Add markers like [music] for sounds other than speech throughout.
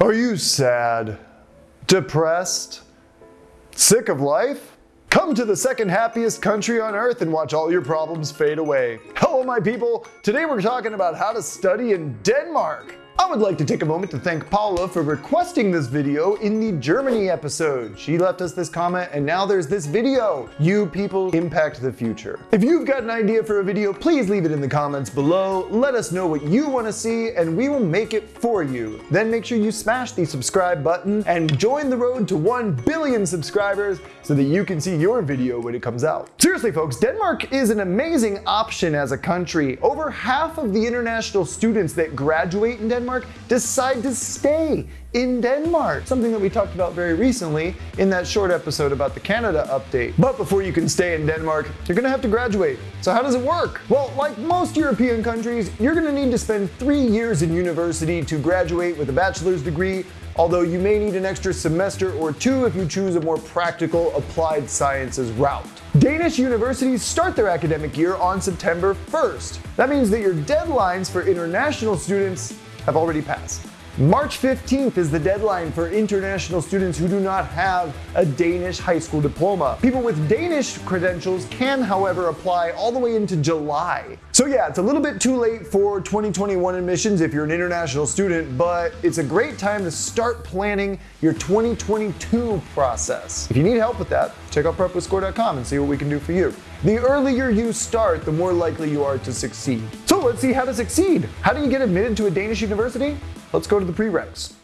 Are you sad? Depressed? Sick of life? Come to the second happiest country on earth and watch all your problems fade away. Hello my people, today we're talking about how to study in Denmark. I would like to take a moment to thank Paula for requesting this video in the Germany episode. She left us this comment and now there's this video. You people impact the future. If you've got an idea for a video, please leave it in the comments below. Let us know what you want to see and we will make it for you. Then make sure you smash the subscribe button and join the road to 1 billion subscribers so that you can see your video when it comes out. Seriously folks, Denmark is an amazing option as a country. Over half of the international students that graduate in Denmark Denmark decide to stay in Denmark, something that we talked about very recently in that short episode about the Canada update. But before you can stay in Denmark, you're gonna have to graduate. So how does it work? Well, like most European countries, you're gonna need to spend three years in university to graduate with a bachelor's degree although you may need an extra semester or two if you choose a more practical applied sciences route. Danish universities start their academic year on September 1st. That means that your deadlines for international students have already passed. March 15th is the deadline for international students who do not have a Danish high school diploma. People with Danish credentials can, however, apply all the way into July. So yeah, it's a little bit too late for 2021 admissions if you're an international student, but it's a great time to start planning your 2022 process. If you need help with that, check out prepwithscore.com and see what we can do for you. The earlier you start, the more likely you are to succeed. Let's see how to succeed. How do you get admitted to a Danish university? Let's go to the prereqs.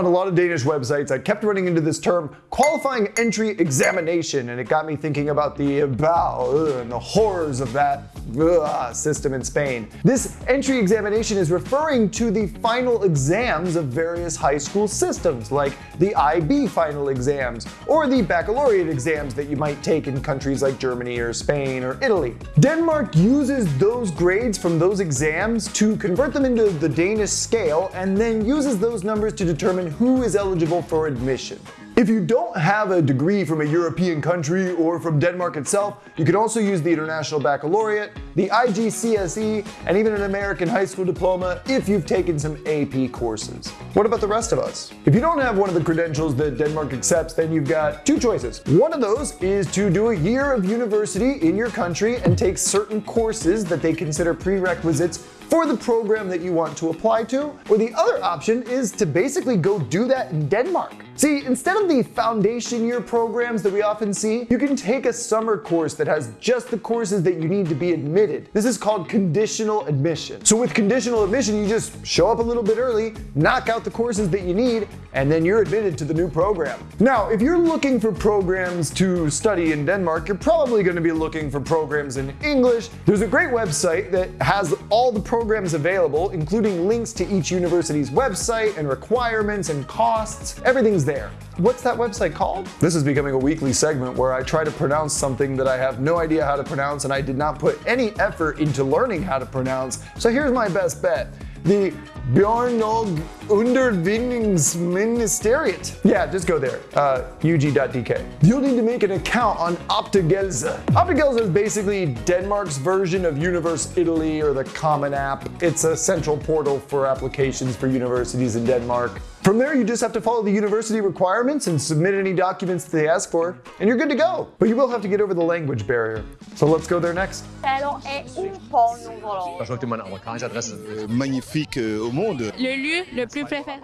On a lot of Danish websites, I kept running into this term qualifying entry examination, and it got me thinking about the about and the horrors of that ugh, system in Spain. This entry examination is referring to the final exams of various high school systems, like the IB final exams, or the baccalaureate exams that you might take in countries like Germany or Spain or Italy. Denmark uses those grades from those exams to convert them into the Danish scale, and then uses those numbers to determine who is eligible for admission. If you don't have a degree from a European country or from Denmark itself, you can also use the International Baccalaureate, the IGCSE, and even an American high school diploma if you've taken some AP courses. What about the rest of us? If you don't have one of the credentials that Denmark accepts, then you've got two choices. One of those is to do a year of university in your country and take certain courses that they consider prerequisites for the program that you want to apply to, or the other option is to basically go do that in Denmark. See, instead of the foundation year programs that we often see, you can take a summer course that has just the courses that you need to be admitted. This is called conditional admission. So with conditional admission, you just show up a little bit early, knock out the courses that you need, and then you're admitted to the new program. Now, if you're looking for programs to study in Denmark, you're probably gonna be looking for programs in English. There's a great website that has all the programs available, including links to each university's website and requirements and costs. Everything's there. What's that website called? This is becoming a weekly segment where I try to pronounce something that I have no idea how to pronounce and I did not put any effort into learning how to pronounce. So here's my best bet the Bjornog Undervinningsministeriet. Yeah, just go there, uh, ug.dk. You'll need to make an account on Optagelse. Optagelse is basically Denmark's version of Universitaly or the Common App. It's a central portal for applications for universities in Denmark. From there, you just have to follow the university requirements and submit any documents they ask for, and you're good to go. But you will have to get over the language barrier. So let's go there next. Cielo è un po' nuvoloso. Je crois que tu m'as adresse. magnifique euh, au monde. Le lieu le plus préféré.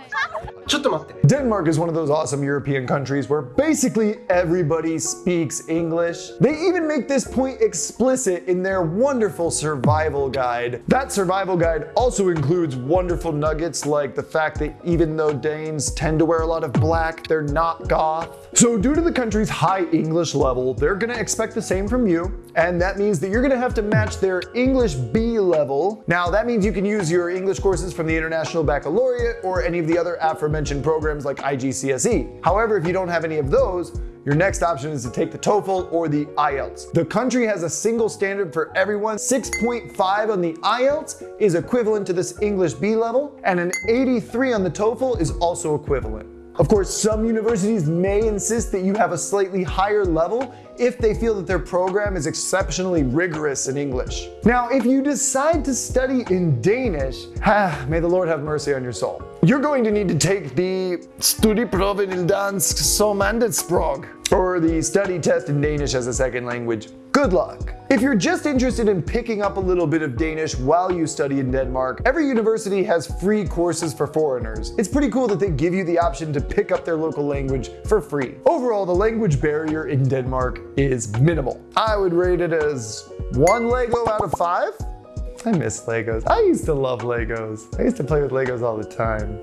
Denmark is one of those awesome European countries where basically everybody speaks English. They even make this point explicit in their wonderful survival guide. That survival guide also includes wonderful nuggets like the fact that even though Danes tend to wear a lot of black, they're not goth. So due to the country's high English level, they're gonna expect the same from you, and that means that you're gonna have to match their English B level. Now that means you can use your English courses from the International Baccalaureate or any of the other aforementioned programs like IGCSE. However, if you don't have any of those, your next option is to take the TOEFL or the IELTS. The country has a single standard for everyone. 6.5 on the IELTS is equivalent to this English B level, and an 83 on the TOEFL is also equivalent. Of course, some universities may insist that you have a slightly higher level if they feel that their program is exceptionally rigorous in English. Now, if you decide to study in Danish, ah, [sighs] may the Lord have mercy on your soul. You're going to need to take the Studieprøven i dansk som andetsprog, or the study test in Danish as a second language. Good luck. If you're just interested in picking up a little bit of Danish while you study in Denmark, every university has free courses for foreigners. It's pretty cool that they give you the option to pick up their local language for free. Overall, the language barrier in Denmark is minimal. I would rate it as one Lego out of five. I miss Legos. I used to love Legos. I used to play with Legos all the time.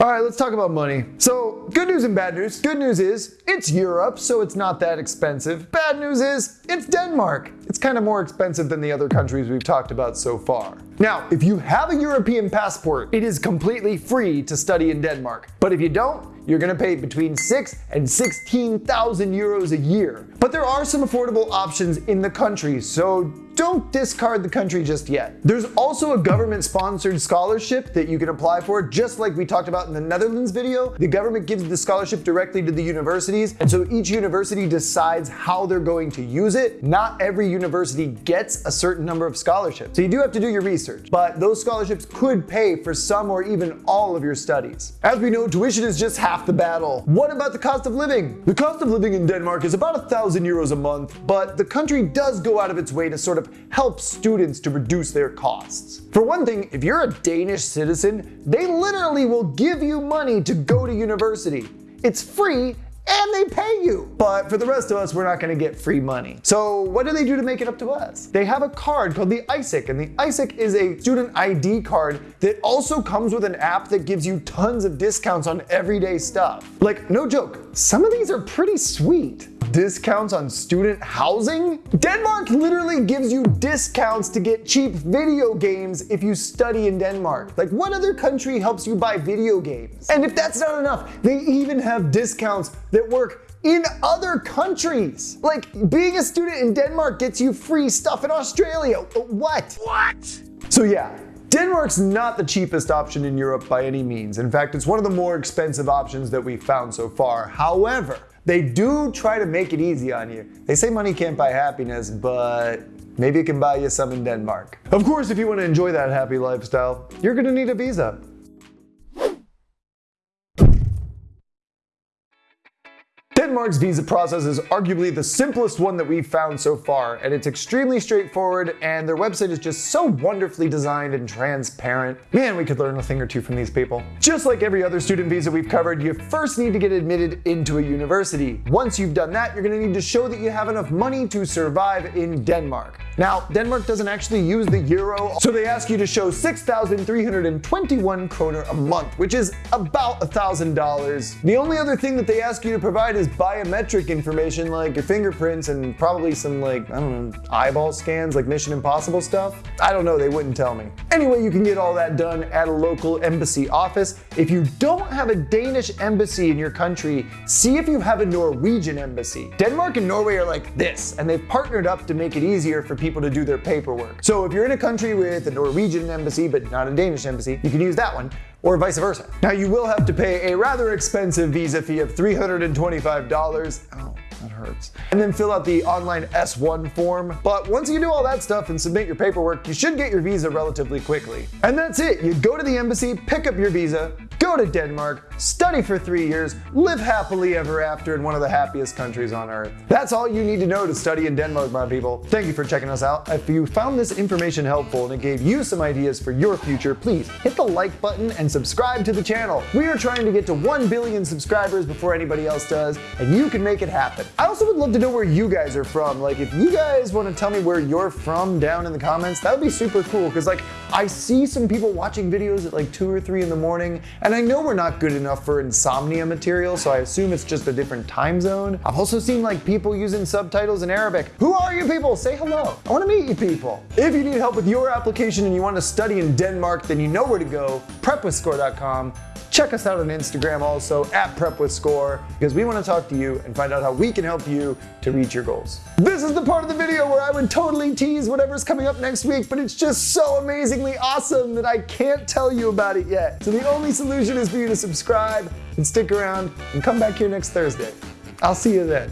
All right, let's talk about money. So, good news and bad news. Good news is it's Europe, so it's not that expensive. Bad news is it's Denmark. It's kind of more expensive than the other countries we've talked about so far. Now, if you have a European passport, it is completely free to study in Denmark. But if you don't, you're gonna pay between six and 16,000 euros a year. But there are some affordable options in the country, so don't discard the country just yet. There's also a government sponsored scholarship that you can apply for, just like we talked about in the Netherlands video. The government gives the scholarship directly to the universities, and so each university decides how they're going to use it. Not every university gets a certain number of scholarships, so you do have to do your research, but those scholarships could pay for some or even all of your studies. As we know, tuition is just half the battle. What about the cost of living? The cost of living in Denmark is about a thousand euros a month, but the country does go out of its way to sort of help students to reduce their costs. For one thing, if you're a Danish citizen, they literally will give you money to go to university. It's free and they pay you. But for the rest of us, we're not gonna get free money. So what do they do to make it up to us? They have a card called the ISIC, and the ISIC is a student ID card that also comes with an app that gives you tons of discounts on everyday stuff. Like, no joke, some of these are pretty sweet discounts on student housing? Denmark literally gives you discounts to get cheap video games if you study in Denmark. Like what other country helps you buy video games? And if that's not enough, they even have discounts that work in other countries. Like being a student in Denmark gets you free stuff in Australia. What? What? So yeah, Denmark's not the cheapest option in Europe by any means. In fact, it's one of the more expensive options that we've found so far. However, they do try to make it easy on you. They say money can't buy happiness, but maybe it can buy you some in Denmark. Of course, if you want to enjoy that happy lifestyle, you're going to need a visa. Denmark's visa process is arguably the simplest one that we've found so far, and it's extremely straightforward, and their website is just so wonderfully designed and transparent. Man, we could learn a thing or two from these people. Just like every other student visa we've covered, you first need to get admitted into a university. Once you've done that, you're gonna need to show that you have enough money to survive in Denmark. Now, Denmark doesn't actually use the euro, so they ask you to show 6,321 kroner a month, which is about $1,000. The only other thing that they ask you to provide is biometric information like your fingerprints and probably some like, I don't know, eyeball scans like Mission Impossible stuff. I don't know, they wouldn't tell me. Anyway, you can get all that done at a local embassy office. If you don't have a Danish embassy in your country, see if you have a Norwegian embassy. Denmark and Norway are like this, and they've partnered up to make it easier for people to do their paperwork. So if you're in a country with a Norwegian embassy but not a Danish embassy, you can use that one or vice versa. Now you will have to pay a rather expensive visa fee of $325. Oh, that hurts. And then fill out the online S1 form. But once you do all that stuff and submit your paperwork, you should get your visa relatively quickly. And that's it. You go to the embassy, pick up your visa, go to Denmark, study for three years, live happily ever after in one of the happiest countries on earth. That's all you need to know to study in Denmark, my people. Thank you for checking us out. If you found this information helpful and it gave you some ideas for your future, please hit the like button and subscribe to the channel. We are trying to get to 1 billion subscribers before anybody else does, and you can make it happen. I also would love to know where you guys are from. Like if you guys want to tell me where you're from down in the comments, that would be super cool because like I see some people watching videos at like 2 or 3 in the morning and I know we're not good enough for insomnia material, so I assume it's just a different time zone. I've also seen like people using subtitles in Arabic. Who are you people? Say hello. I want to meet you people. If you need help with your application and you want to study in Denmark, then you know where to go, prepwithscore.com Check us out on Instagram also at Prep with Score because we want to talk to you and find out how we can help you to reach your goals. This is the part of the video where I would totally tease whatever's coming up next week, but it's just so amazingly awesome that I can't tell you about it yet. So the only solution is for you to subscribe and stick around and come back here next Thursday. I'll see you then.